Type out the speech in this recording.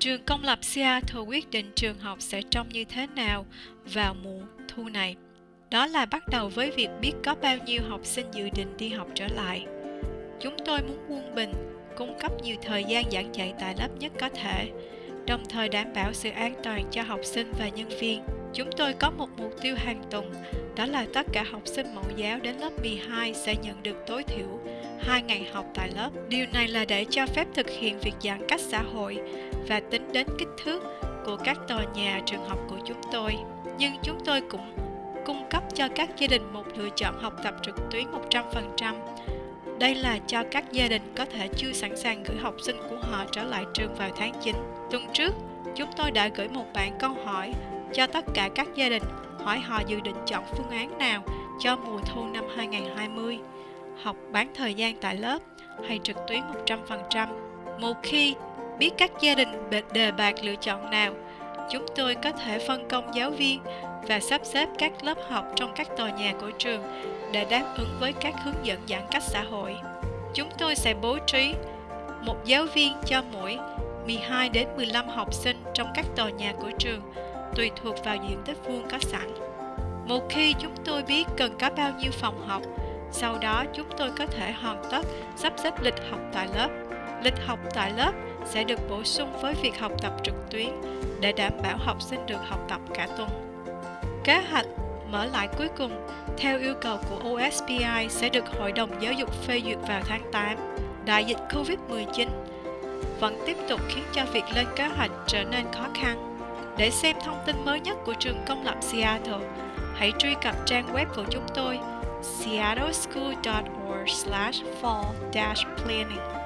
Trường công lập Seattle quyết định trường học sẽ trông như thế nào vào mùa thu này. Đó là bắt đầu với việc biết có bao nhiêu học sinh dự định đi học trở lại. Chúng tôi muốn quân bình, cung cấp nhiều thời gian giảng dạy tại lớp nhất có thể, đồng thời đảm bảo sự an toàn cho học sinh và nhân viên. Chúng tôi có một mục tiêu hàng tuần, đó là tất cả học sinh mẫu giáo đến lớp 12 sẽ nhận được tối thiểu 2 ngày học tại lớp. Điều này là để cho phép thực hiện việc giãn cách xã hội và tính đến kích thước của các tòa nhà trường học của chúng tôi. Nhưng chúng tôi cũng cung cấp cho các gia đình một lựa chọn học tập trực tuyến 100%. Đây là cho các gia đình có thể chưa sẵn sàng gửi học sinh của họ trở lại trường vào tháng 9. Tuần trước, chúng tôi đã gửi một bản câu hỏi cho tất cả các gia đình hỏi họ dự định chọn phương án nào cho mùa thu năm 2020, học bán thời gian tại lớp hay trực tuyến 100%. Một khi biết các gia đình đề bạc lựa chọn nào, chúng tôi có thể phân công giáo viên và sắp xếp các lớp học trong các tòa nhà của trường để đáp ứng với các hướng dẫn giãn cách xã hội. Chúng tôi sẽ bố trí một giáo viên cho mỗi 12 đến 15 học sinh trong các tòa nhà của trường, tùy thuộc vào diện tích vuông có sẵn. Một khi chúng tôi biết cần có bao nhiêu phòng học, sau đó chúng tôi có thể hoàn tất sắp xếp lịch học tại lớp. Lịch học tại lớp sẽ được bổ sung với việc học tập trực tuyến để đảm bảo học sinh được học tập cả tuần. Kế hoạch mở lại cuối cùng theo yêu cầu của OSPI sẽ được Hội đồng Giáo dục phê duyệt vào tháng 8. Đại dịch COVID-19 vẫn tiếp tục khiến cho việc lên kế hoạch trở nên khó khăn. Để xem thông tin mới nhất của trường công lập Seattle, hãy truy cập trang web của chúng tôi seattleschool.org/fall-planning.